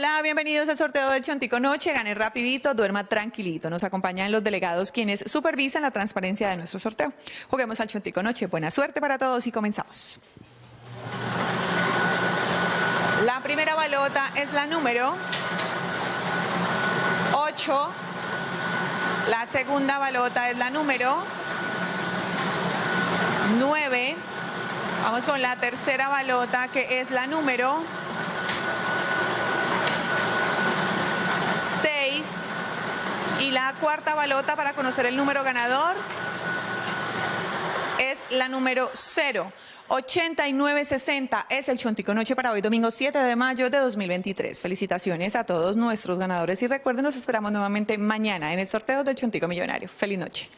Hola, bienvenidos al sorteo del Chontico Noche. Gane rapidito, duerma tranquilito. Nos acompañan los delegados quienes supervisan la transparencia de nuestro sorteo. Juguemos al Chontico Noche. Buena suerte para todos y comenzamos. La primera balota es la número 8. La segunda balota es la número 9. Vamos con la tercera balota que es la número 6. Y la cuarta balota para conocer el número ganador es la número 0. 8960 es el Chontico Noche para hoy, domingo 7 de mayo de 2023. Felicitaciones a todos nuestros ganadores y recuerden, nos esperamos nuevamente mañana en el sorteo del Chontico Millonario. Feliz noche.